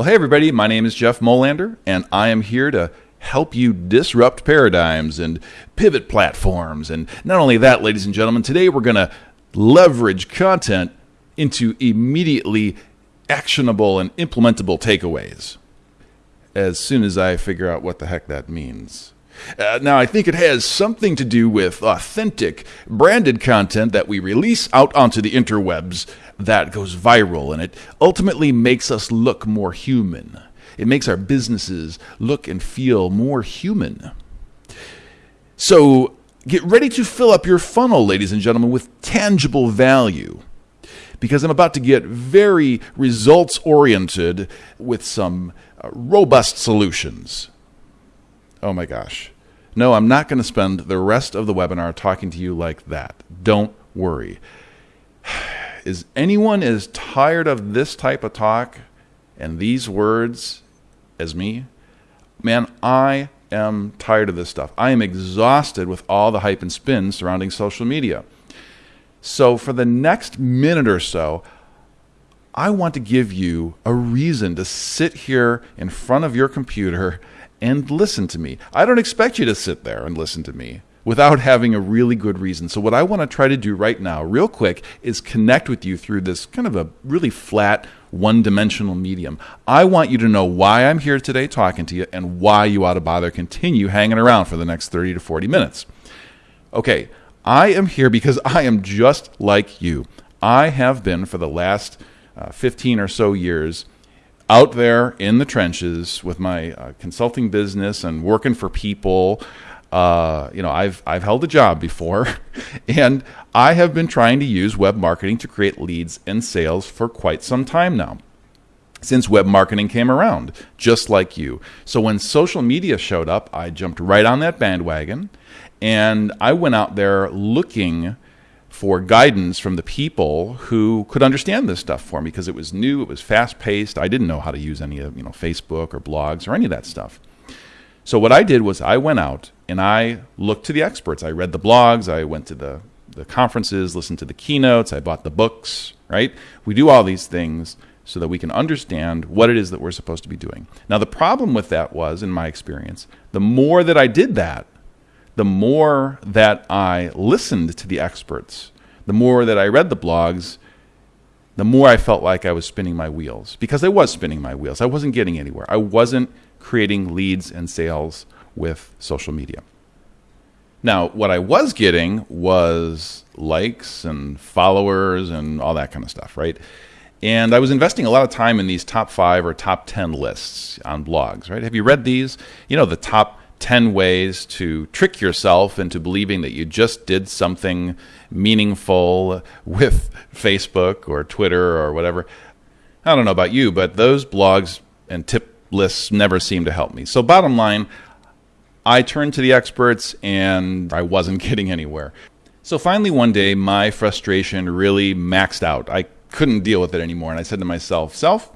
Well, hey, everybody, my name is Jeff Molander, and I am here to help you disrupt paradigms and pivot platforms. And not only that, ladies and gentlemen, today we're going to leverage content into immediately actionable and implementable takeaways as soon as I figure out what the heck that means. Uh, now, I think it has something to do with authentic, branded content that we release out onto the interwebs that goes viral, and it ultimately makes us look more human. It makes our businesses look and feel more human. So, get ready to fill up your funnel, ladies and gentlemen, with tangible value. Because I'm about to get very results oriented with some uh, robust solutions. Oh my gosh. No, I'm not going to spend the rest of the webinar talking to you like that. Don't worry. Is anyone as tired of this type of talk and these words as me? Man, I am tired of this stuff. I am exhausted with all the hype and spin surrounding social media. So, for the next minute or so, I want to give you a reason to sit here in front of your computer and listen to me. I don't expect you to sit there and listen to me without having a really good reason. So, what I want to try to do right now, real quick, is connect with you through this kind of a really flat, one dimensional medium. I want you to know why I'm here today talking to you and why you ought to bother continue hanging around for the next 30 to 40 minutes. Okay, I am here because I am just like you. I have been for the last uh, 15 or so years out there in the trenches with my uh, consulting business and working for people. Uh, you know, I've I've held a job before, and I have been trying to use web marketing to create leads and sales for quite some time now. Since web marketing came around, just like you. So when social media showed up, I jumped right on that bandwagon, and I went out there looking for guidance from the people who could understand this stuff for me because it was new, it was fast paced. I didn't know how to use any of you know Facebook or blogs or any of that stuff. So what I did was I went out and I looked to the experts. I read the blogs, I went to the the conferences, listened to the keynotes, I bought the books, right? We do all these things so that we can understand what it is that we're supposed to be doing. Now the problem with that was in my experience, the more that I did that, the more that I listened to the experts, the more that I read the blogs, the more I felt like I was spinning my wheels because I was spinning my wheels. I wasn't getting anywhere. I wasn't creating leads and sales with social media. Now, what I was getting was likes and followers and all that kind of stuff, right? And I was investing a lot of time in these top five or top 10 lists on blogs, right? Have you read these? You know, the top 10 ways to trick yourself into believing that you just did something meaningful with Facebook or Twitter or whatever. I don't know about you, but those blogs and tip lists never seem to help me. So, bottom line, I turned to the experts and I wasn't getting anywhere. So, finally, one day, my frustration really maxed out. I couldn't deal with it anymore. And I said to myself, Self,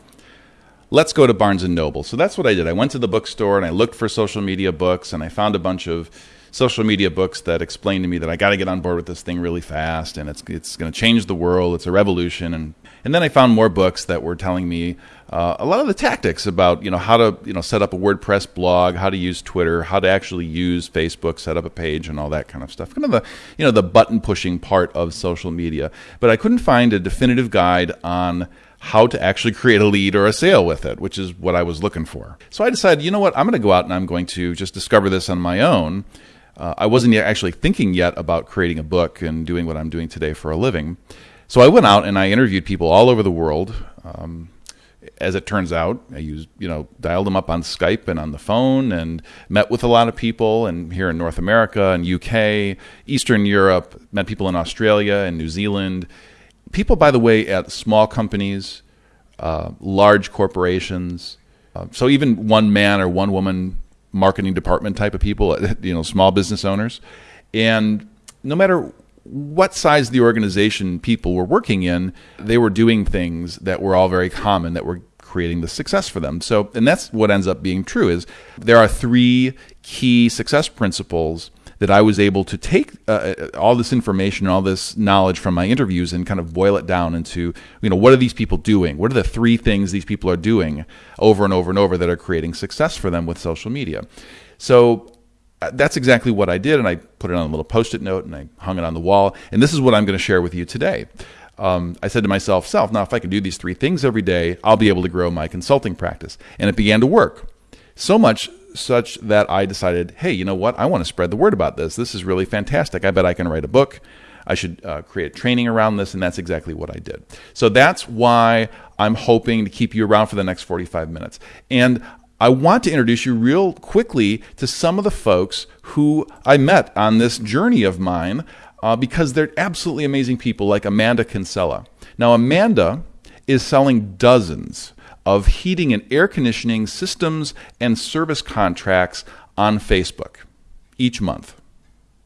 let's go to Barnes and Noble. So that's what I did. I went to the bookstore and I looked for social media books and I found a bunch of social media books that explained to me that I got to get on board with this thing really fast and it's it's going to change the world. It's a revolution and and then I found more books that were telling me uh, a lot of the tactics about you know how to you know set up a WordPress blog, how to use Twitter, how to actually use Facebook, set up a page, and all that kind of stuff. Kind of the you know the button pushing part of social media. But I couldn't find a definitive guide on how to actually create a lead or a sale with it, which is what I was looking for. So I decided, you know what, I'm going to go out and I'm going to just discover this on my own. Uh, I wasn't actually thinking yet about creating a book and doing what I'm doing today for a living. So I went out and I interviewed people all over the world. Um, as it turns out, I used, you know, dialed them up on Skype and on the phone and met with a lot of people and here in North America and UK, Eastern Europe, met people in Australia and New Zealand people, by the way, at small companies, uh, large corporations, uh, so even one man or one woman marketing department type of people, you know, small business owners, and no matter what size the organization people were working in, they were doing things that were all very common that were creating the success for them. So, and that's what ends up being true is there are three key success principles that I was able to take uh, uh, all this information, and all this knowledge from my interviews, and kind of boil it down into, you know, what are these people doing? What are the three things these people are doing over and over and over that are creating success for them with social media? So uh, that's exactly what I did, and I put it on a little post-it note and I hung it on the wall. And this is what I'm going to share with you today. Um, I said to myself, self, now if I can do these three things every day, I'll be able to grow my consulting practice. And it began to work. So much such that I decided, hey, you know what? I want to spread the word about this. This is really fantastic. I bet I can write a book. I should uh, create training around this, and that's exactly what I did. So that's why I'm hoping to keep you around for the next 45 minutes. And I want to introduce you real quickly to some of the folks who I met on this journey of mine uh, because they're absolutely amazing people, like Amanda Kinsella. Now, Amanda is selling dozens of heating and air conditioning systems and service contracts on Facebook each month.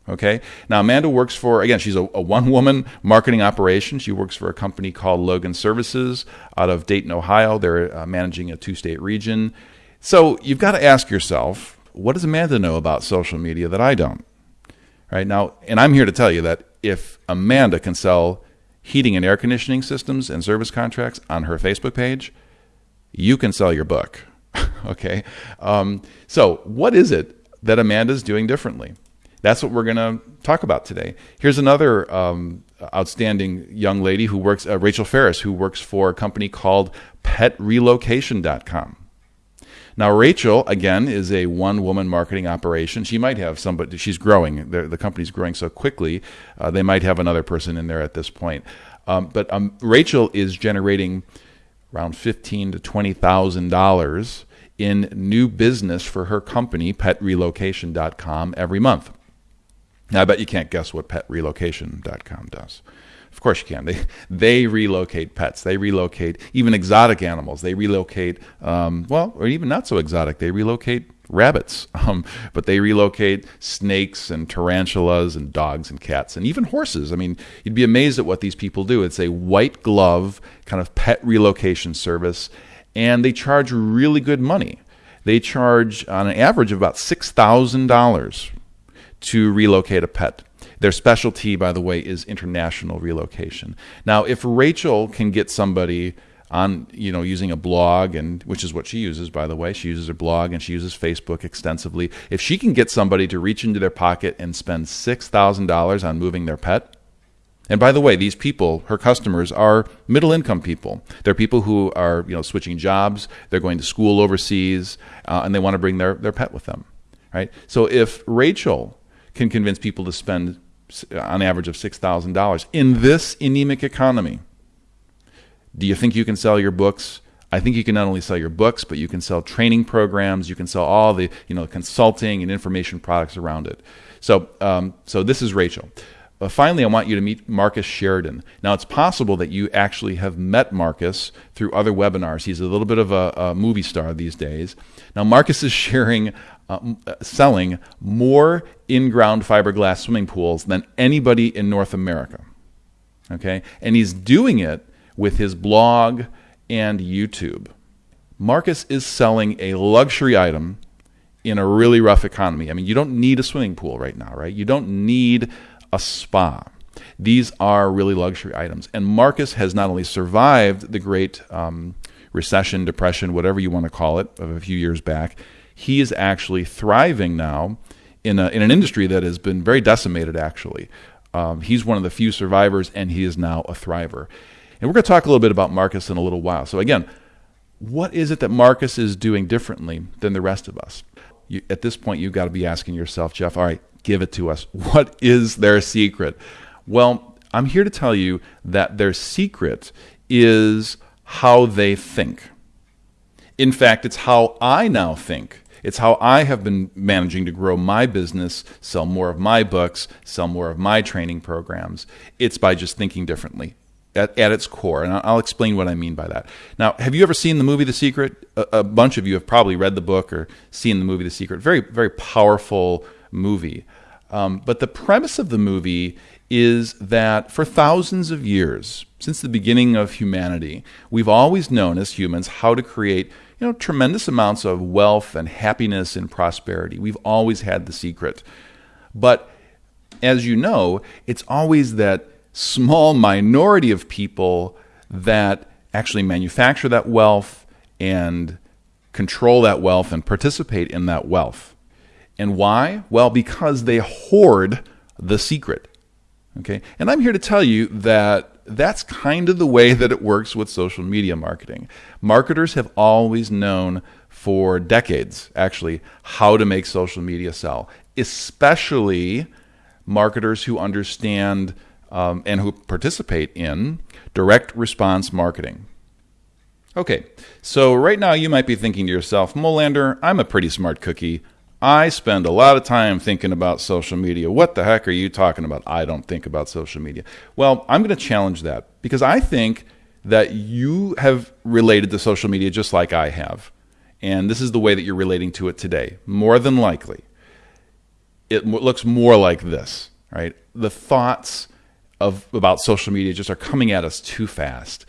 Okay. Now, Amanda works for, again, she's a, a one woman marketing operation. She works for a company called Logan Services out of Dayton, Ohio. They're uh, managing a two state region. So you've got to ask yourself, what does Amanda know about social media that I don't? Right now, and I'm here to tell you that if Amanda can sell heating and air conditioning systems and service contracts on her Facebook page, you can sell your book. okay. Um, so, what is it that Amanda's doing differently? That's what we're going to talk about today. Here's another um, outstanding young lady who works, uh, Rachel Ferris, who works for a company called PetRelocation.com. Now, Rachel, again, is a one woman marketing operation. She might have somebody, she's growing. The, the company's growing so quickly, uh, they might have another person in there at this point. Um, but um, Rachel is generating around fifteen to twenty thousand dollars in new business for her company, PetRelocation.com, every month. Now, I bet you can't guess what PetRelocation.com does. Of course you can. They they relocate pets. They relocate even exotic animals. They relocate um, well, or even not so exotic. They relocate rabbits, um, but they relocate snakes and tarantulas and dogs and cats and even horses. I mean, you'd be amazed at what these people do. It's a white glove kind of pet relocation service, and they charge really good money. They charge on an average of about six thousand dollars to relocate a pet. Their specialty, by the way, is international relocation. Now, if Rachel can get somebody on, you know, using a blog, and which is what she uses, by the way, she uses her blog and she uses Facebook extensively. If she can get somebody to reach into their pocket and spend six thousand dollars on moving their pet, and by the way, these people, her customers, are middle income people. They're people who are you know switching jobs, they're going to school overseas, uh, and they want to bring their, their pet with them. Right? So if Rachel can convince people to spend on average of $6,000 in this anemic economy. Do you think you can sell your books? I think you can not only sell your books, but you can sell training programs. You can sell all the you know consulting and information products around it. So, um, so this is Rachel. Uh, finally, I want you to meet Marcus Sheridan. Now, it's possible that you actually have met Marcus through other webinars. He's a little bit of a, a movie star these days. Now, Marcus is sharing uh, uh, selling more in-ground fiberglass swimming pools than anybody in North America. Okay, and he's doing it with his blog and YouTube. Marcus is selling a luxury item in a really rough economy. I mean, you don't need a swimming pool right now, right? You don't need a spa. These are really luxury items. And Marcus has not only survived the great um, recession, depression, whatever you want to call it, of a few years back, he is actually thriving now in, a, in an industry that has been very decimated, actually. Um, he's one of the few survivors, and he is now a thriver. And we're going to talk a little bit about Marcus in a little while. So, again, what is it that Marcus is doing differently than the rest of us? You, at this point, you've got to be asking yourself, Jeff, all right, give it to us. What is their secret? Well, I'm here to tell you that their secret is how they think. In fact, it's how I now think. It's how I have been managing to grow my business, sell more of my books, sell more of my training programs. It's by just thinking differently at, at its core. And I'll explain what I mean by that. Now, have you ever seen the movie The Secret? A, a bunch of you have probably read the book or seen the movie The Secret. Very, very powerful movie. Um, but the premise of the movie is that for thousands of years, since the beginning of humanity, we've always known as humans how to create you know, tremendous amounts of wealth and happiness and prosperity. We've always had the secret. But as you know, it's always that small minority of people that actually manufacture that wealth and control that wealth and participate in that wealth. And why? Well, because they hoard the secret. Okay? And I'm here to tell you that that's kind of the way that it works with social media marketing. Marketers have always known for decades, actually, how to make social media sell, especially marketers who understand um, and who participate in direct response marketing. Okay, so right now you might be thinking to yourself, Molander, I'm a pretty smart cookie. I spend a lot of time thinking about social media. What the heck are you talking about? I don't think about social media. Well, I'm going to challenge that because I think that you have related to social media just like I have. And this is the way that you're relating to it today. More than likely, it looks more like this, right? The thoughts of about social media just are coming at us too fast.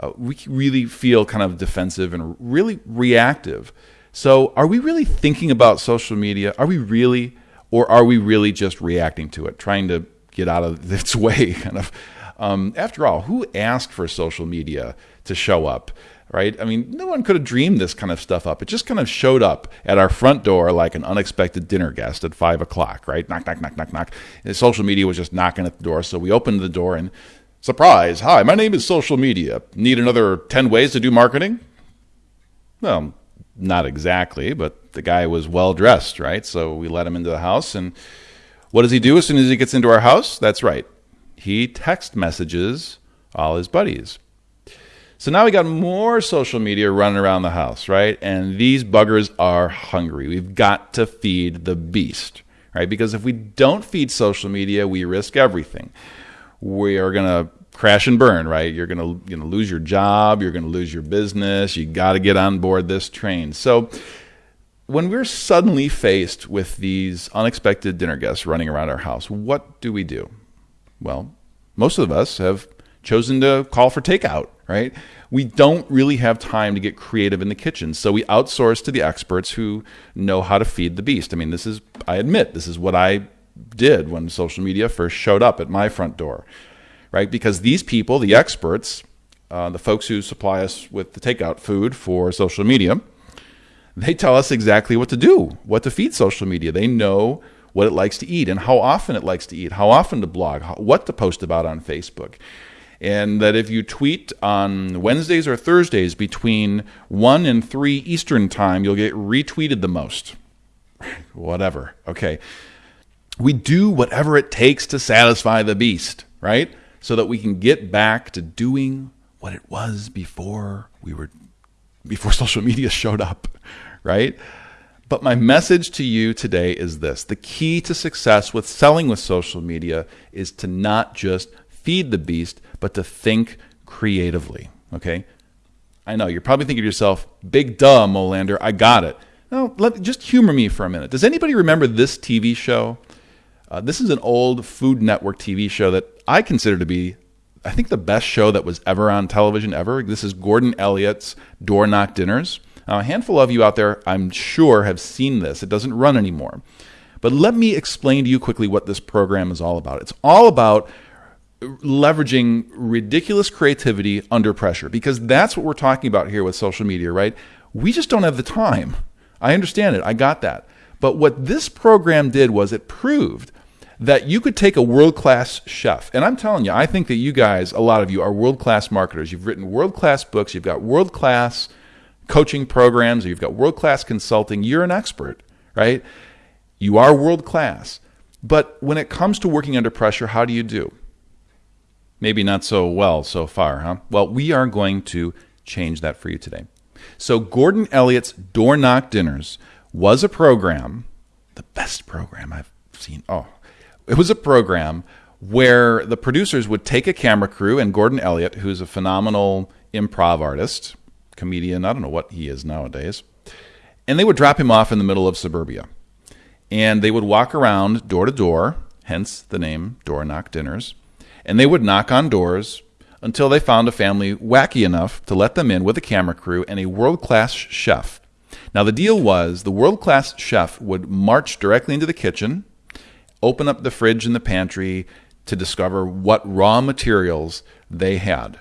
Uh, we really feel kind of defensive and really reactive so, are we really thinking about social media? Are we really, or are we really just reacting to it, trying to get out of its way? Kind of. Um, after all, who asked for social media to show up? Right? I mean, no one could have dreamed this kind of stuff up. It just kind of showed up at our front door like an unexpected dinner guest at five o'clock. Right? Knock, knock, knock, knock, knock. And social media was just knocking at the door, so we opened the door and surprise! Hi, my name is social media. Need another ten ways to do marketing? Well, not exactly, but the guy was well dressed, right? So we let him into the house. And what does he do as soon as he gets into our house? That's right. He text messages all his buddies. So now we got more social media running around the house, right? And these buggers are hungry. We've got to feed the beast, right? Because if we don't feed social media, we risk everything. We are going to crash and burn, right? You're gonna you know lose your job, you're gonna lose your business. You got to get on board this train. So when we're suddenly faced with these unexpected dinner guests running around our house, what do we do? Well, most of us have chosen to call for takeout, right? We don't really have time to get creative in the kitchen, so we outsource to the experts who know how to feed the beast. I mean, this is, I admit, this is what I did when social media first showed up at my front door right? Because these people, the experts, uh, the folks who supply us with the takeout food for social media, they tell us exactly what to do, what to feed social media. They know what it likes to eat and how often it likes to eat, how often to blog, how, what to post about on Facebook. And that if you tweet on Wednesdays or Thursdays between 1 and 3 Eastern Time, you'll get retweeted the most. Whatever. Okay. We do whatever it takes to satisfy the beast, right? so that we can get back to doing what it was before we were before social media showed up, right? But my message to you today is this. The key to success with selling with social media is to not just feed the beast, but to think creatively, okay? I know you're probably thinking to yourself, "Big duh, Molander, I got it." No, let just humor me for a minute. Does anybody remember this TV show? Uh, this is an old Food Network TV show that I consider to be, I think, the best show that was ever on television ever. This is Gordon Elliott's Door Knock Dinners. Now, a handful of you out there, I'm sure, have seen this. It doesn't run anymore. But let me explain to you quickly what this program is all about. It's all about leveraging ridiculous creativity under pressure because that's what we're talking about here with social media, right? We just don't have the time. I understand it. I got that. But what this program did was it proved that you could take a world class chef, and I'm telling you, I think that you guys, a lot of you, are world class marketers. You've written world class books, you've got world class coaching programs, you've got world class consulting. You're an expert, right? You are world class. But when it comes to working under pressure, how do you do? Maybe not so well so far, huh? Well, we are going to change that for you today. So, Gordon Elliott's Door Knock Dinners was a program, the best program I've seen. Oh, it was a program where the producers would take a camera crew and Gordon Elliott, who's a phenomenal improv artist, comedian, I don't know what he is nowadays, and they would drop him off in the middle of suburbia. And they would walk around door to door, hence the name Door Knock Dinners, and they would knock on doors until they found a family wacky enough to let them in with a camera crew and a world class chef. Now, the deal was the world class chef would march directly into the kitchen open up the fridge and the pantry to discover what raw materials they had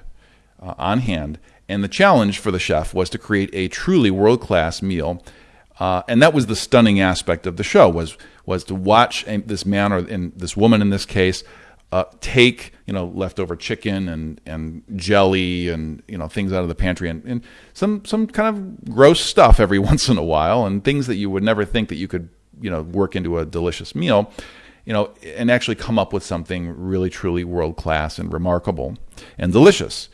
uh, on hand. And the challenge for the chef was to create a truly world class meal. Uh, and that was the stunning aspect of the show was was to watch this man or in this woman in this case uh, take you know leftover chicken and and jelly and you know things out of the pantry and, and some some kind of gross stuff every once in a while and things that you would never think that you could you know work into a delicious meal you know and actually come up with something really truly world class and remarkable and delicious.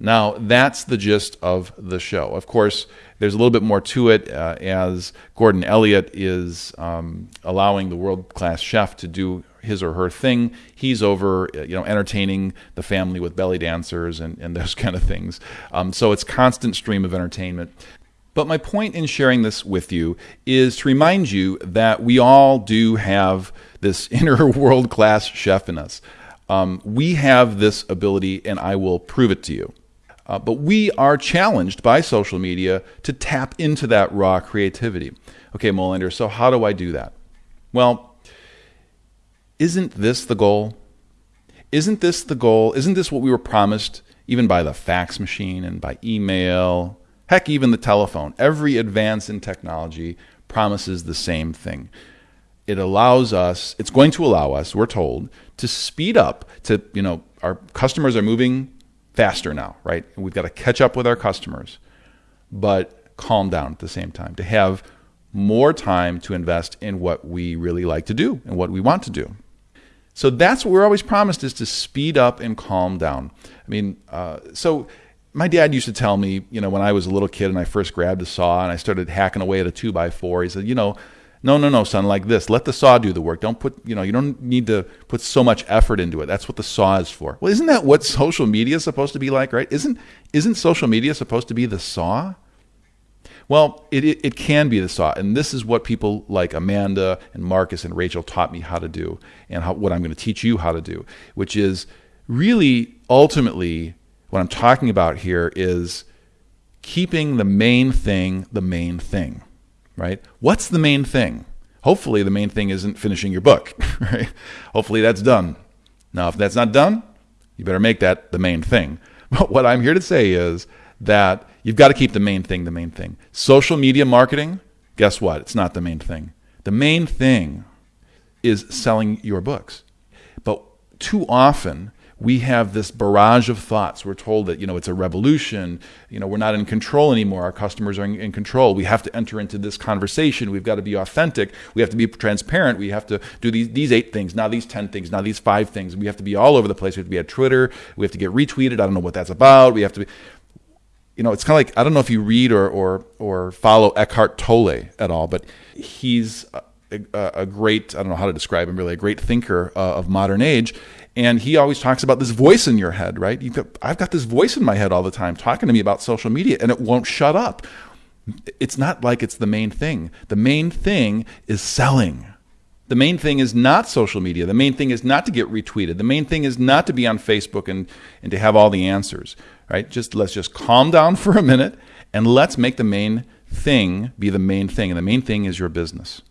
Now that's the gist of the show. Of course there's a little bit more to it uh, as Gordon Elliott is um, allowing the world class chef to do his or her thing. He's over, uh, you know, entertaining the family with belly dancers and, and those kind of things. Um, so it's constant stream of entertainment. But my point in sharing this with you is to remind you that we all do have this inner world class chef in us. Um, we have this ability, and I will prove it to you. Uh, but we are challenged by social media to tap into that raw creativity. Okay, Molander, so how do I do that? Well, isn't this the goal? Isn't this the goal? Isn't this what we were promised even by the fax machine and by email? Heck, even the telephone. Every advance in technology promises the same thing. It allows us, it's going to allow us, we're told, to speed up, to, you know, our customers are moving faster now, right? We've got to catch up with our customers, but calm down at the same time to have more time to invest in what we really like to do and what we want to do. So that's what we're always promised is to speed up and calm down. I mean, uh, so my dad used to tell me, you know, when I was a little kid and I first grabbed a saw and I started hacking away at a two by four, he said, you know, no, no, no, son, like this. Let the saw do the work. Don't put, you know, you don't need to put so much effort into it. That's what the saw is for. Well, isn't that what social media is supposed to be like, right? Isn't isn't social media supposed to be the saw? Well, it, it, it can be the saw. And this is what people like Amanda and Marcus and Rachel taught me how to do and how, what I'm going to teach you how to do, which is really ultimately what I'm talking about here is keeping the main thing the main thing right? What's the main thing? Hopefully, the main thing isn't finishing your book, right? Hopefully, that's done. Now, if that's not done, you better make that the main thing. But what I'm here to say is that you've got to keep the main thing the main thing. Social media marketing, guess what? It's not the main thing. The main thing is selling your books. But too often, we have this barrage of thoughts. We're told that you know it's a revolution. You know we're not in control anymore. Our customers are in, in, control. We have to enter into this conversation. We've got to be authentic. We have to be transparent. We have to do these these eight things, now these ten things, now these five things. We have to be all over the place. We have to be at Twitter. We have to get retweeted. I don't know what that's about. We have to be. You know, it's kind of like I don't know if you read or or or follow Eckhart Tolle at all, but he's a, a, great I don't know how to describe him really a great thinker uh, of modern age and he always talks about this voice in your head, right? Got, I've got this voice in my head all the time talking to me about social media, and it won't shut up. It's not like it's the main thing. The main thing is selling. The main thing is not social media. The main thing is not to get retweeted. The main thing is not to be on Facebook and, and to have all the answers, right? Just let's just calm down for a minute and let's make the main thing be the main thing. And the main thing is your business.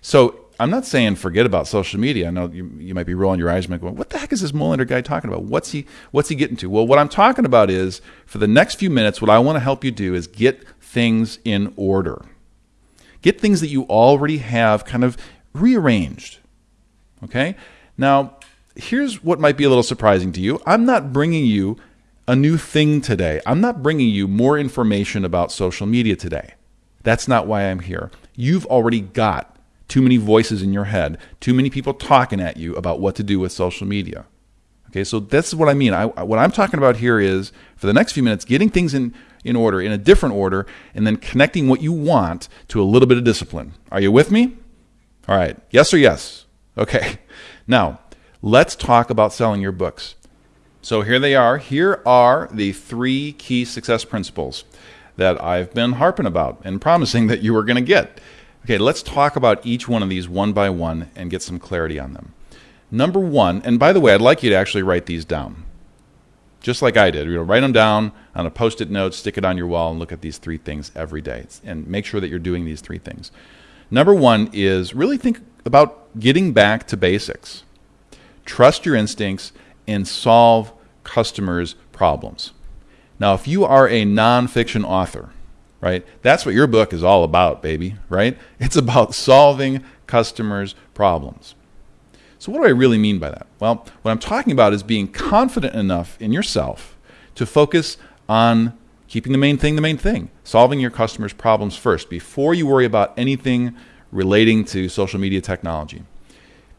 So I'm not saying forget about social media. I know you, you might be rolling your eyes and going, what the heck is this Molander guy talking about? What's he what's he getting to? Well, what I'm talking about is for the next few minutes, what I want to help you do is get things in order. Get things that you already have kind of rearranged. Okay? Now, here's what might be a little surprising to you. I'm not bringing you a new thing today. I'm not bringing you more information about social media today. That's not why I'm here. You've already got too many voices in your head, too many people talking at you about what to do with social media. Okay, so that's what I mean. I, what I'm talking about here is for the next few minutes, getting things in, in order, in a different order, and then connecting what you want to a little bit of discipline. Are you with me? All right, yes or yes? Okay, now let's talk about selling your books. So here they are. Here are the three key success principles that I've been harping about and promising that you were going to get. Okay, let's talk about each one of these one by one and get some clarity on them. Number one, and by the way, I'd like you to actually write these down, just like I did. You know, write them down on a post-it note, stick it on your wall, and look at these three things every day, and make sure that you're doing these three things. Number one is really think about getting back to basics. Trust your instincts and solve customers' problems. Now, if you are a nonfiction author, right, that's what your book is all about, baby, right? It's about solving customers' problems. So, what do I really mean by that? Well, what I'm talking about is being confident enough in yourself to focus on keeping the main thing the main thing, solving your customers' problems first before you worry about anything relating to social media technology.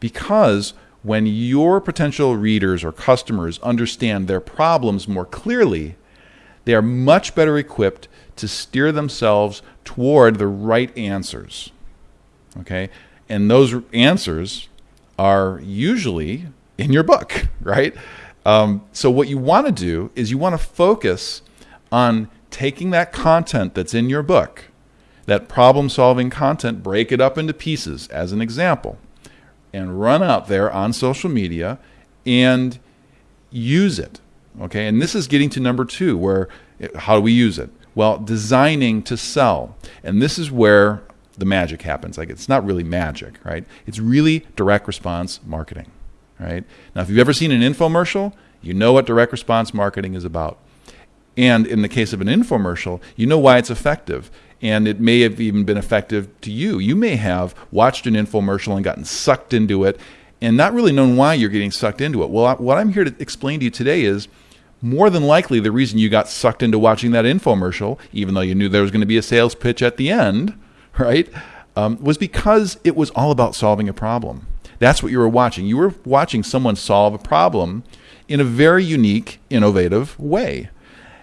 Because when your potential readers or customers understand their problems more clearly, they are much better equipped to steer themselves toward the right answers. Okay? And those answers are usually in your book, right? Um, so, what you want to do is you want to focus on taking that content that's in your book, that problem solving content, break it up into pieces, as an example and run out there on social media and use it. Okay, and this is getting to number two, where eh, how do we use it? Well, designing to sell. And this is where the magic happens. Like it's not really magic, right? It's really direct response marketing, right? Now, if you've ever seen an infomercial, you know what direct response marketing is about. And in the case of an infomercial, you know why it's effective and it may have even been effective to you. You may have watched an infomercial and gotten sucked into it and not really known why you're getting sucked into it. Well, what I'm here to explain to you today is more than likely the reason you got sucked into watching that infomercial, even though you knew there was going to be a sales pitch at the end, right, um, was because it was all about solving a problem. That's what you were watching. You were watching someone solve a problem in a very unique, innovative way.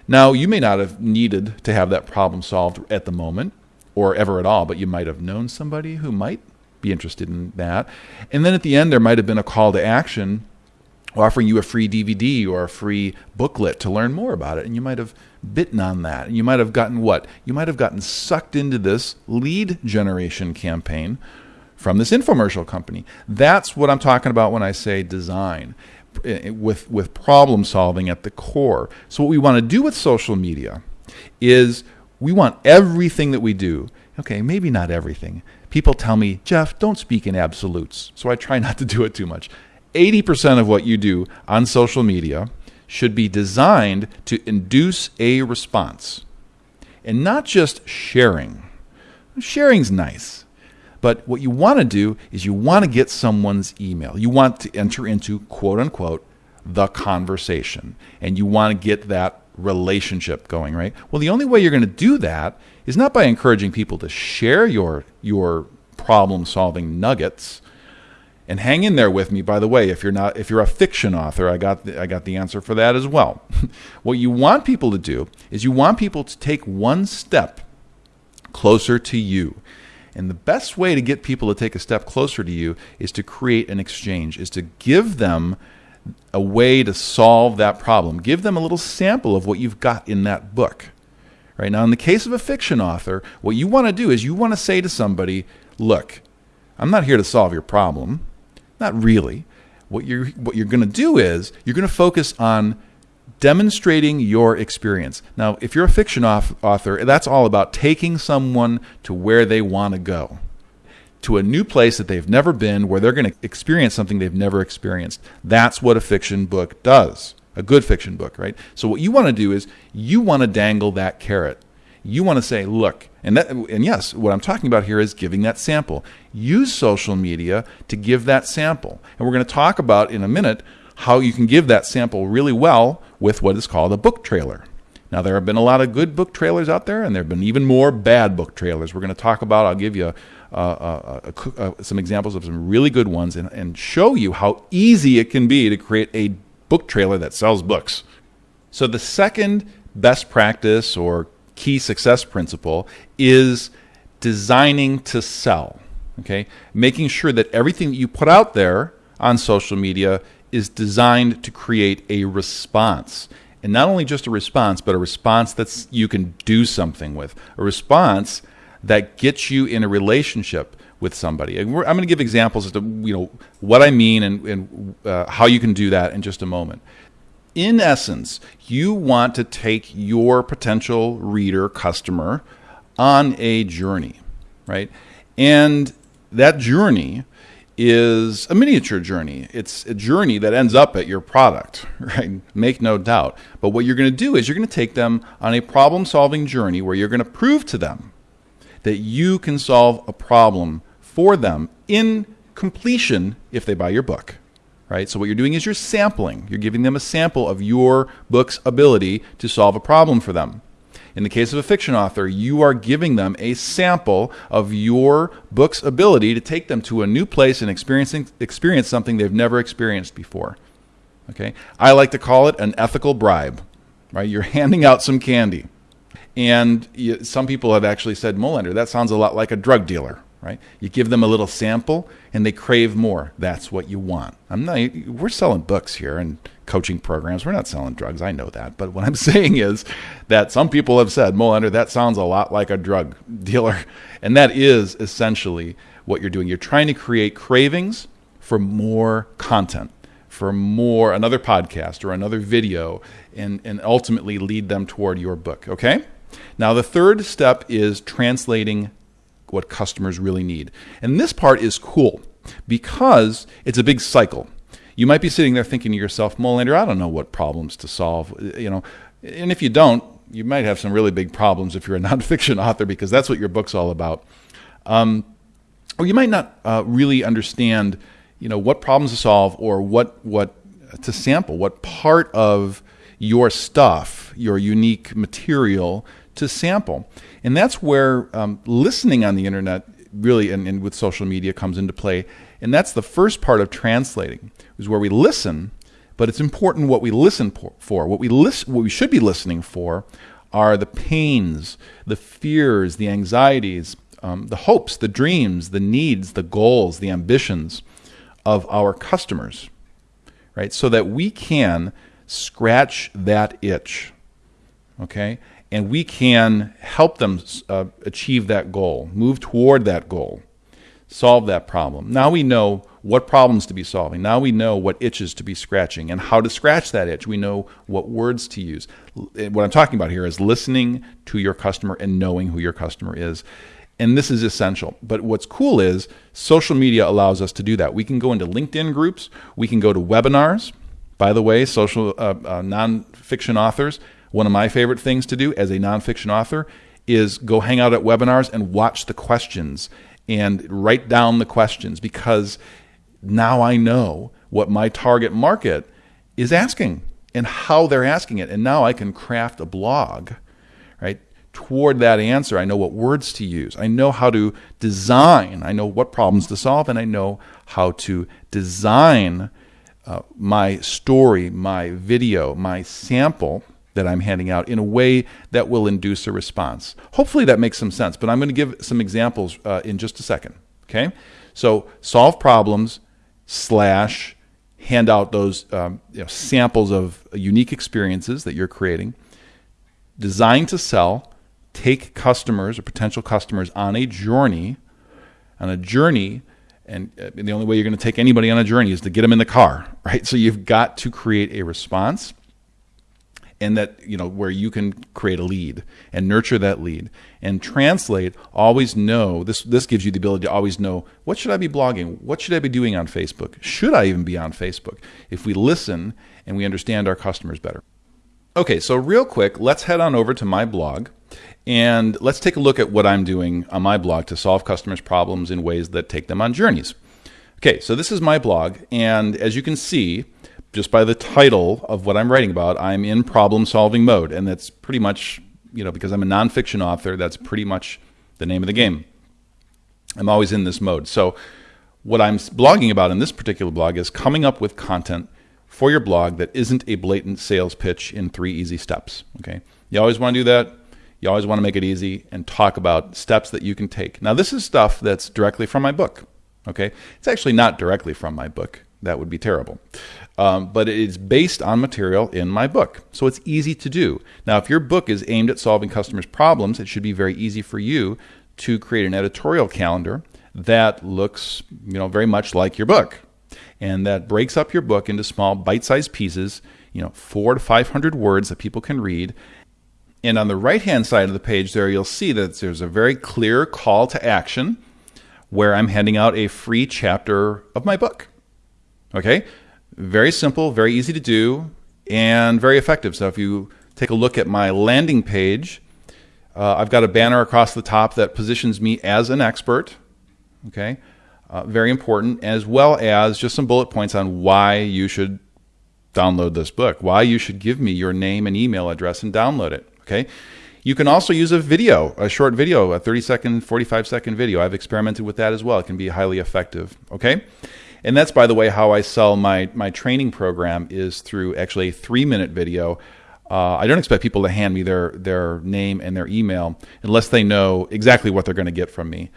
Now, you may not have needed to have that problem solved at the moment or ever at all, but you might have known somebody who might be interested in that. And then at the end, there might have been a call to action offering you a free DVD or a free booklet to learn more about it. And you might have bitten on that. And you might have gotten what? You might have gotten sucked into this lead generation campaign from this infomercial company. That's what I'm talking about when I say design. With with problem solving at the core. So what we want to do with social media is we want everything that we do. Okay, maybe not everything. People tell me, "Jeff, don't speak in absolutes." So I try not to do it too much. 80% of what you do on social media should be designed to induce a response. And not just sharing. Sharing's nice. But what you want to do is you want to get someone's email. You want to enter into quote unquote the conversation and you want to get that relationship going, right? Well, the only way you're going to do that is not by encouraging people to share your your problem solving nuggets. And hang in there with me by the way, if you're not if you're a fiction author, I got the, I got the answer for that as well. what you want people to do is you want people to take one step closer to you. And the best way to get people to take a step closer to you is to create an exchange, is to give them a way to solve that problem. Give them a little sample of what you've got in that book. Right now, in the case of a fiction author, what you want to do is you want to say to somebody, "Look, I'm not here to solve your problem. Not really. What you're what you're going to do is you're going to focus on demonstrating your experience. Now, if you're a fiction author, that's all about taking someone to where they want to go, to a new place that they've never been, where they're going to experience something they've never experienced. That's what a fiction book does, a good fiction book, right? So, what you want to do is you want to dangle that carrot. You want to say, look, and that, and yes, what I'm talking about here is giving that sample. Use social media to give that sample. And we're going to talk about in a minute how you can give that sample really well with what is called a book trailer. Now, there have been a lot of good book trailers out there, and there have been even more bad book trailers. We're going to talk about, I'll give you some examples of some really good ones and, and show you how easy it can be to create a book trailer that sells books. So, the second best practice or key success principle is designing to sell. Okay, making sure that everything that you put out there on social media is designed to create a response. And not only just a response, but a response that you can do something with. A response that gets you in a relationship with somebody. And I'm going to give examples to you know what I mean and, and uh, how you can do that in just a moment. In essence, you want to take your potential reader, customer, on a journey, right? And that journey is a miniature journey. It's a journey that ends up at your product, right? Make no doubt. But what you're going to do is you're going to take them on a problem solving journey where you're going to prove to them that you can solve a problem for them in completion if they buy your book. Right? So what you're doing is you're sampling. You're giving them a sample of your book's ability to solve a problem for them. In the case of a fiction author, you are giving them a sample of your book's ability to take them to a new place and experiencing, experience something they've never experienced before. Okay? I like to call it an ethical bribe. Right? You're handing out some candy. And you, some people have actually said, Molander, that sounds a lot like a drug dealer right? You give them a little sample and they crave more. That's what you want. I'm not we're selling books here and coaching programs. We're not selling drugs. I know that. But what I'm saying is that some people have said, Molander, that sounds a lot like a drug dealer. And that is essentially what you're doing. You're trying to create cravings for more content, for more another podcast or another video and, and ultimately lead them toward your book. Okay? Now the third step is translating what customers really need. And this part is cool because it's a big cycle. You might be sitting there thinking to yourself, Molander, I don't know what problems to solve. You know, and if you don't, you might have some really big problems if you're a nonfiction author because that's what your book's all about. Um, or you might not uh, really understand, you know, what problems to solve or what what to sample, what part of your stuff, your unique material to sample. And that's where um, listening on the internet really and, and with social media comes into play. And that's the first part of translating, is where we listen, but it's important what we listen for. What we listen, what we should be listening for are the pains, the fears, the anxieties, um, the hopes, the dreams, the needs, the goals, the ambitions of our customers, right? So that we can scratch that itch, okay? And we can help them uh, achieve that goal, move toward that goal, solve that problem. Now we know what problems to be solving. Now we know what itches to be scratching and how to scratch that itch. We know what words to use. What I'm talking about here is listening to your customer and knowing who your customer is. And this is essential. But what's cool is social media allows us to do that. We can go into LinkedIn groups, we can go to webinars. By the way, social uh, uh, nonfiction authors one of my favorite things to do as a nonfiction author is go hang out at webinars and watch the questions and write down the questions because now I know what my target market is asking and how they're asking it. And now I can craft a blog, right? Toward that answer, I know what words to use. I know how to design. I know what problems to solve, and I know how to design uh, my story, my video, my sample that I'm handing out in a way that will induce a response. Hopefully that makes some sense, but I'm going to give some examples uh, in just a second. Okay? So solve problems slash hand out those um, you know, samples of unique experiences that you're creating. Design to sell. Take customers or potential customers on a journey, on a journey and, uh, and the only way you're going to take anybody on a journey is to get them in the car, right? So you've got to create a response and that you know where you can create a lead and nurture that lead and translate always know this this gives you the ability to always know what should i be blogging? What should i be doing on facebook? Should i even be on facebook? If we listen and we understand our customers better. Okay so real quick let's head on over to my blog and let's take a look at what i'm doing on my blog to solve customers problems in ways that take them on journeys. Okay so this is my blog and as you can see just by the title of what I'm writing about, I'm in problem solving mode. And that's pretty much, you know, because I'm a nonfiction author, that's pretty much the name of the game. I'm always in this mode. So, what I'm blogging about in this particular blog is coming up with content for your blog that isn't a blatant sales pitch in three easy steps. Okay. You always want to do that. You always want to make it easy and talk about steps that you can take. Now, this is stuff that's directly from my book. Okay. It's actually not directly from my book. That would be terrible. Um, but it's based on material in my book. So it's easy to do. Now, if your book is aimed at solving customers' problems, it should be very easy for you to create an editorial calendar that looks, you know, very much like your book. And that breaks up your book into small bite-sized pieces, you know, 4 to 500 words that people can read. And on the right-hand side of the page there you'll see that there's a very clear call to action where I'm handing out a free chapter of my book. Okay? Very simple, very easy to do, and very effective. So if you take a look at my landing page, uh, I've got a banner across the top that positions me as an expert. Okay? Uh, very important, as well as just some bullet points on why you should download this book, why you should give me your name and email address and download it. Okay? You can also use a video, a short video, a 30 second, 45 second video. I've experimented with that as well. It can be highly effective. Okay? And that's, by the way, how I sell my, my training program is through actually a three minute video. Uh, I don't expect people to hand me their, their name and their email unless they know exactly what they're going to get from me.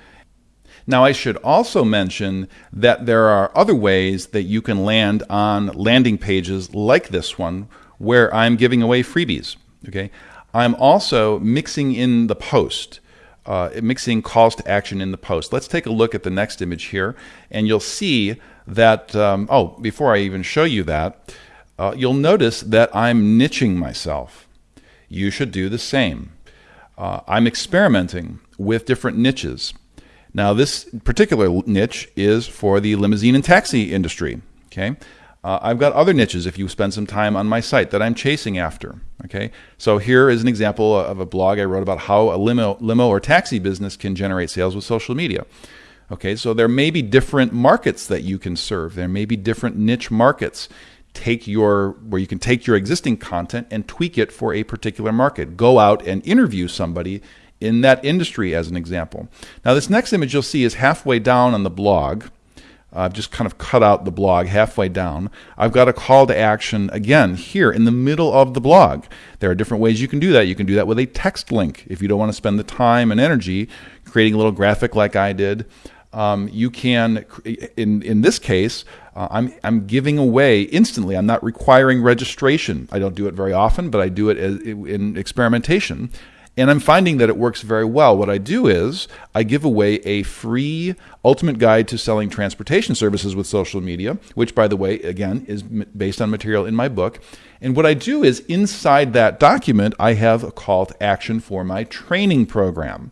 Now, I should also mention that there are other ways that you can land on landing pages like this one where I'm giving away freebies. Okay, I'm also mixing in the post, uh, mixing calls to action in the post. Let's take a look at the next image here, and you'll see that, um, oh, before I even show you that, uh, you'll notice that I'm niching myself. You should do the same. Uh, I'm experimenting with different niches. Now, this particular niche is for the limousine and taxi industry. Okay, uh, I've got other niches if you spend some time on my site that I'm chasing after. Okay, so here is an example of a blog I wrote about how a limo, limo or taxi business can generate sales with social media. Okay, so there may be different markets that you can serve. There may be different niche markets. Take your where you can take your existing content and tweak it for a particular market. Go out and interview somebody in that industry as an example. Now, this next image you'll see is halfway down on the blog. I've just kind of cut out the blog halfway down. I've got a call to action again here in the middle of the blog. There are different ways you can do that. You can do that with a text link if you don't want to spend the time and energy creating a little graphic like I did. Um, you can, in in this case, uh, I'm I'm giving away instantly. I'm not requiring registration. I don't do it very often, but I do it as, in experimentation. And I'm finding that it works very well. What I do is I give away a free ultimate guide to selling transportation services with social media, which, by the way, again, is based on material in my book. And what I do is inside that document, I have a call to action for my training program.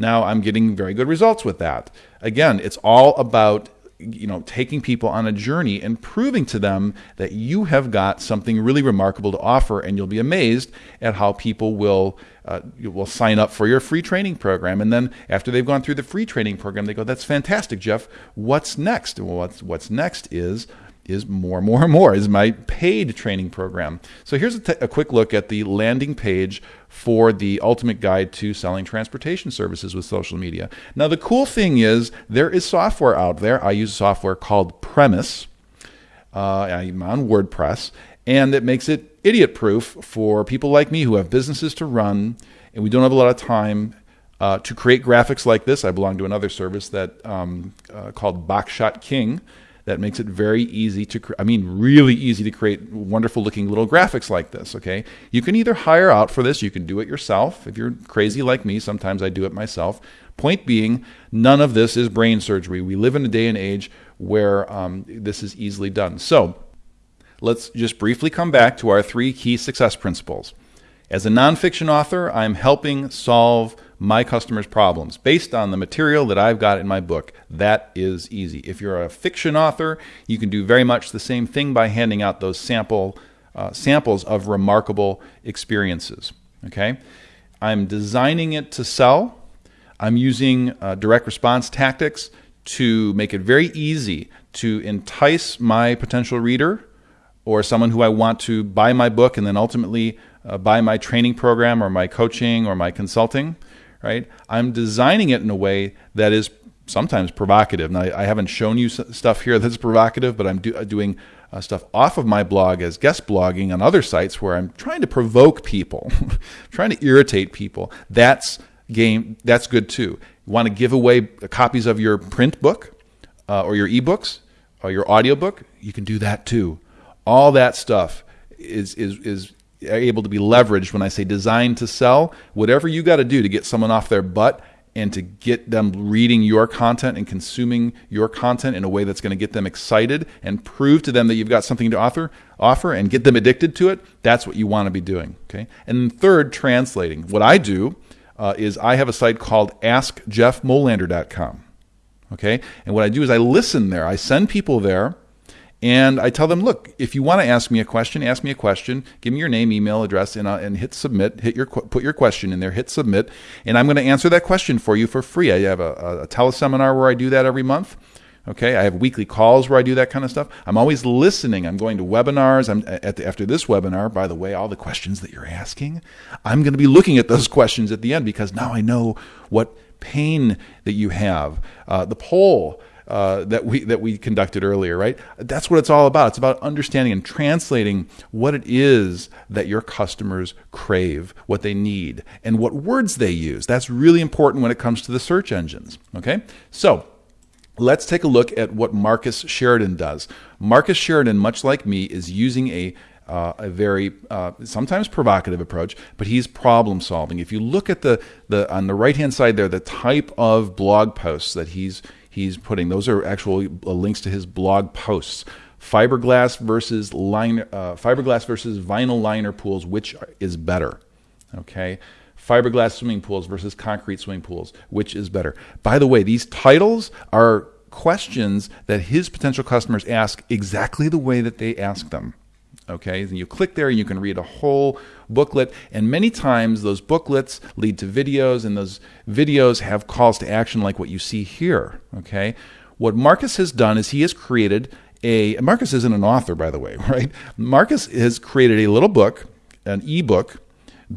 Now I'm getting very good results with that. Again, it's all about you know taking people on a journey and proving to them that you have got something really remarkable to offer and you'll be amazed at how people will uh, will sign up for your free training program. And then after they've gone through the free training program they go that's fantastic jeff. What's next? Well what's, what's next is is more, and more, and more is my paid training program. So here's a, quick look at the landing page for the ultimate guide to selling transportation services with social media. Now, the cool thing is there is software out there. I use software called Premise. Uh, I'm on WordPress, and it makes it idiot proof for people like me who have businesses to run and we don't have a lot of time uh, to create graphics like this. I belong to another service that um, uh, called Boxshot King that makes it very easy to, I mean, really easy to create wonderful looking little graphics like this. Okay. You can either hire out for this, you can do it yourself. If you're crazy like me, sometimes I do it myself. Point being, none of this is brain surgery. We live in a day and age where um, this is easily done. So let's just briefly come back to our three key success principles. As a nonfiction author, I'm helping solve my customers' problems based on the material that I've got in my book. That is easy. If you're a fiction author, you can do very much the same thing by handing out those sample uh, samples of remarkable experiences. Okay, I'm designing it to sell. I'm using uh, direct response tactics to make it very easy to entice my potential reader or someone who I want to buy my book and then ultimately uh, buy my training program or my coaching or my consulting right? I'm designing it in a way that is sometimes provocative. Now, I haven't shown you stuff here that's provocative, but I'm do, uh, doing uh, stuff off of my blog as guest blogging on other sites where I'm trying to provoke people, trying to irritate people. That's game. That's good too. You want to give away copies of your print book uh, or your ebooks or your audiobook? You can do that too. All that stuff is is is able to be leveraged when I say designed to sell. Whatever you got to do to get someone off their butt and to get them reading your content and consuming your content in a way that's going to get them excited and prove to them that you've got something to offer, offer and get them addicted to it, that's what you want to be doing. Okay. And third, translating. What I do uh, is I have a site called AskJeffMolander.com. Okay? And what I do is I listen there. I send people there and I tell them, look, if you want to ask me a question, ask me a question. Give me your name, email address, and, uh, and hit submit. Hit your put your question in there. Hit submit, and I'm going to answer that question for you for free. I have a, a, a teleseminar where I do that every month. Okay, I have weekly calls where I do that kind of stuff. I'm always listening. I'm going to webinars. I'm at the, after this webinar. By the way, all the questions that you're asking, I'm going to be looking at those questions at the end because now I know what pain that you have. Uh, the poll uh, that we that we conducted earlier, right? That's what it's all about. It's about understanding and translating what it is that your customers crave, what they need, and what words they use. That's really important when it comes to the search engines. Okay, so. Let's take a look at what Marcus Sheridan does. Marcus Sheridan, much like me, is using a uh, a very uh, sometimes provocative approach, but he's problem solving. If you look at the, the on the right hand side there, the type of blog posts that he's he's putting. Those are actual uh, links to his blog posts. Fiberglass versus liner, uh, fiberglass versus vinyl liner pools, which is better? Okay, fiberglass swimming pools versus concrete swimming pools, which is better? By the way, these titles are questions that his potential customers ask exactly the way that they ask them. Okay, and you click there and you can read a whole booklet. And many times those booklets lead to videos, and those videos have calls to action like what you see here. Okay, what Marcus has done is he has created a. Marcus isn't an author, by the way, right? Marcus has created a little book, an ebook,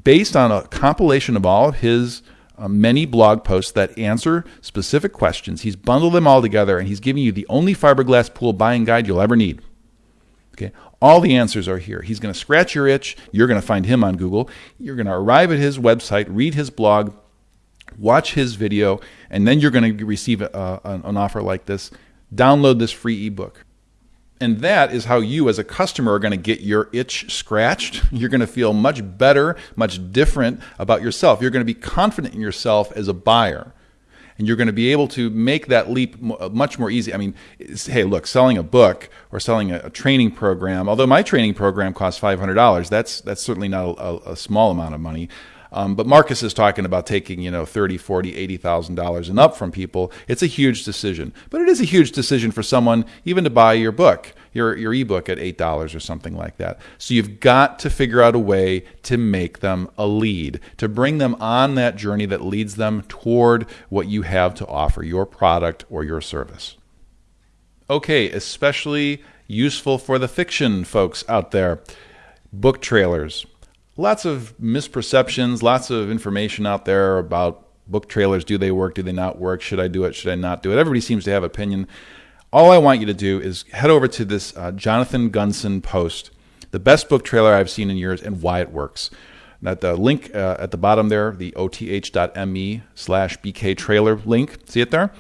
based on a compilation of all of his uh, many blog posts that answer specific questions. He's bundled them all together and he's giving you the only fiberglass pool buying guide you'll ever need. Okay, all the answers are here. He's going to scratch your itch. You're going to find him on Google. You're going to arrive at his website, read his blog, watch his video, and then you're going to receive a, an offer like this. Download this free ebook. And that is how you, as a customer, are going to get your itch scratched. You're going to feel much better, much different about yourself. You're going to be confident in yourself as a buyer and you're going to be able to make that leap uh, much more easy. I mean, hey, look, selling a book or selling a, a training program, although my training program costs $500, that's that's certainly not a, a small amount of money. Um, but Marcus is talking about taking, you know, thirty, forty, eighty thousand dollars and up from people. It's a huge decision, but it is a huge decision for someone even to buy your book, your your ebook at eight dollars or something like that. So you've got to figure out a way to make them a lead, to bring them on that journey that leads them toward what you have to offer, your product or your service. Okay, especially useful for the fiction folks out there. Book trailers lots of misperceptions, lots of information out there about book trailers. Do they work? Do they not work? Should I do it? Should I not do it? Everybody seems to have opinion. All I want you to do is head over to this uh, Jonathan Gunson post, the best book trailer I've seen in years and why it works. That the link uh, at the bottom there, the oth.me slash bk trailer link, see it there?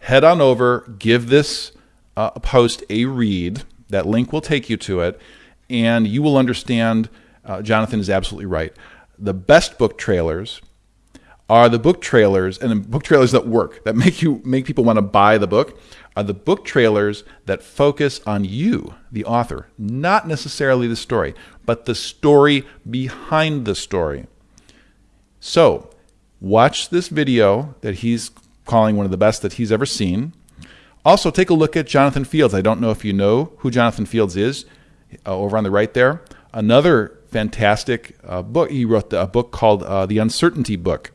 Head on over, give this uh, post a read. That link will take you to it, and you will understand – uh, Jonathan is absolutely right. The best book trailers are the book trailers and the book trailers that work that make you make people want to buy the book are the book trailers that focus on you the author. Not necessarily the story but the story behind the story. So watch this video that he's calling one of the best that he's ever seen. Also take a look at jonathan fields. I don't know if you know who jonathan fields is uh, over on the right there. Another fantastic uh, book. He wrote a book called uh, The Uncertainty Book,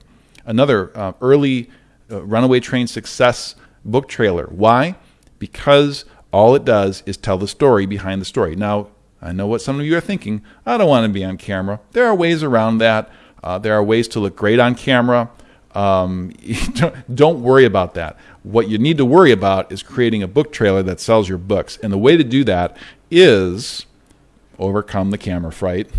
another uh, early uh, runaway train success book trailer. Why? Because all it does is tell the story behind the story. Now, I know what some of you are thinking. I don't want to be on camera. There are ways around that. Uh, there are ways to look great on camera. Um, don't worry about that. What you need to worry about is creating a book trailer that sells your books. And the way to do that is overcome the camera fright,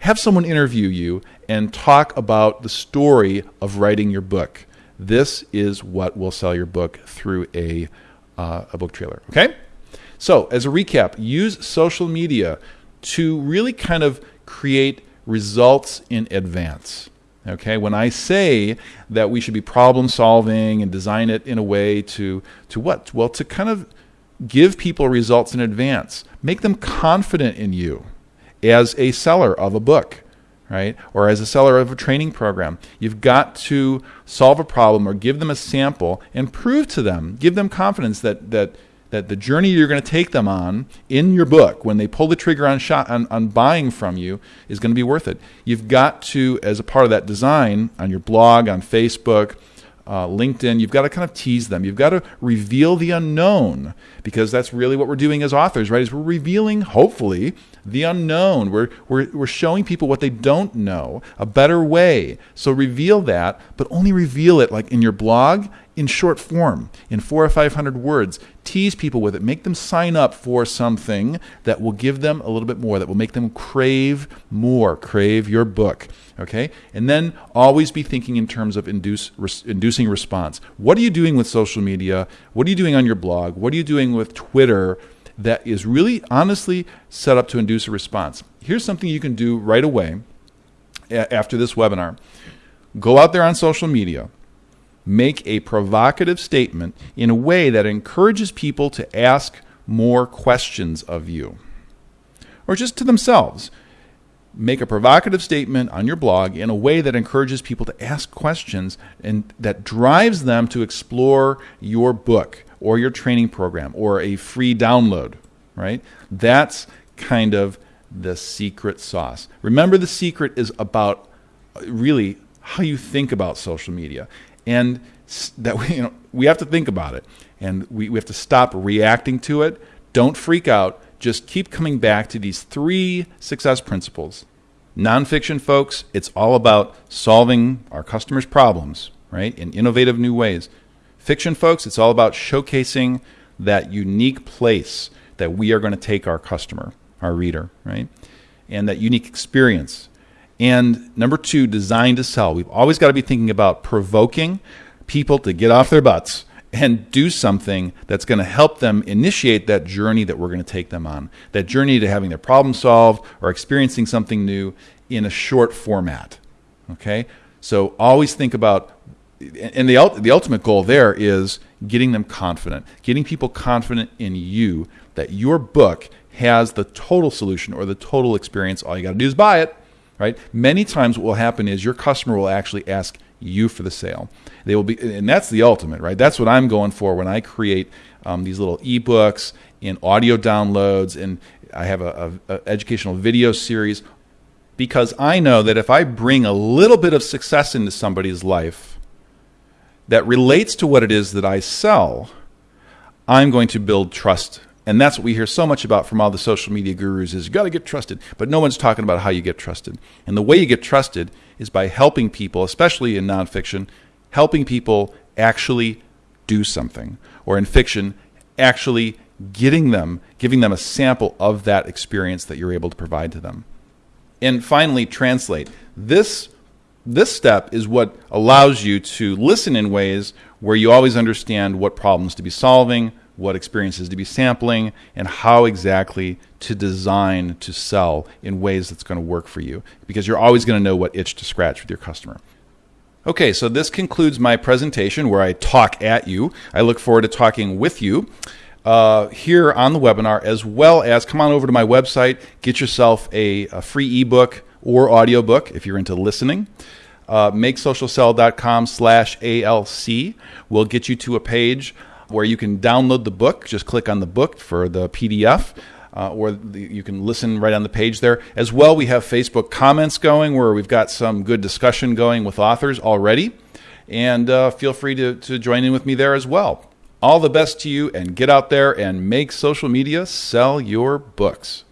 have someone interview you and talk about the story of writing your book. This is what will sell your book through a, uh, a book trailer. Okay? So, as a recap, use social media to really kind of create results in advance. Okay, when I say that we should be problem solving and design it in a way to to what? Well, to kind of give people results in advance. Make them confident in you as a seller of a book. Right? Or as a seller of a training program, you've got to solve a problem or give them a sample and prove to them, give them confidence that that that the journey you're going to take them on in your book when they pull the trigger on shot on, on buying from you is going to be worth it. You've got to, as a part of that design on your blog, on Facebook, uh, LinkedIn, you've got to kind of tease them. You've got to reveal the unknown because that's really what we're doing as authors, right? Is we're revealing, hopefully, the unknown. We're, we're, we're showing people what they don't know, a better way. So reveal that, but only reveal it like in your blog in short form, in four or five hundred words. Tease people with it. Make them sign up for something that will give them a little bit more, that will make them crave more, crave your book. Okay? And then always be thinking in terms of induce, inducing response. What are you doing with social media? What are you doing on your blog? What are you doing with Twitter? That is really honestly set up to induce a response. Here's something you can do right away after this webinar. Go out there on social media make a provocative statement in a way that encourages people to ask more questions of you or just to themselves. Make a provocative statement on your blog in a way that encourages people to ask questions and that drives them to explore your book or your training program or a free download, right? That's kind of the secret sauce. Remember, the secret is about uh, really how you think about social media and that we, you know, we have to think about it and we, we have to stop reacting to it. Don't freak out. Just keep coming back to these three success principles. Nonfiction, folks, it's all about solving our customers' problems, right, in innovative new ways. Fiction, folks, it's all about showcasing that unique place that we are going to take our customer, our reader, right, and that unique experience and number two, design to sell. We've always got to be thinking about provoking people to get off their butts and do something that's going to help them initiate that journey that we're going to take them on. That journey to having their problem solved or experiencing something new in a short format. Okay? So always think about and the the ultimate goal there is getting them confident, getting people confident in you that your book has the total solution or the total experience. All you got to do is buy it right? Many times what will happen is your customer will actually ask you for the sale. They will be, and that's the ultimate, right? That's what I'm going for when I create um, these little ebooks and audio downloads, and I have a, a, a educational video series because I know that if I bring a little bit of success into somebody's life that relates to what it is that I sell, I'm going to build trust and that's what we hear so much about from all the social media gurus is you got to get trusted. But no one's talking about how you get trusted. And the way you get trusted is by helping people, especially in nonfiction, helping people actually do something. Or in fiction, actually getting them, giving them a sample of that experience that you're able to provide to them. And finally, translate. This this step is what allows you to listen in ways where you always understand what problems to be solving, what experiences to be sampling, and how exactly to design to sell in ways that's going to work for you because you're always going to know what itch to scratch with your customer. Okay, so this concludes my presentation where I talk at you. I look forward to talking with you uh, here on the webinar, as well as come on over to my website, get yourself a, a free ebook or audiobook if you're into listening. Uh, makesocialsell.com slash ALC will get you to a page where you can download the book. Just click on the book for the PDF. Uh, or the, you can listen right on the page there. As well, we have Facebook comments going where we've got some good discussion going with authors already. And uh, feel free to, to join in with me there as well. All the best to you, and get out there and make social media sell your books.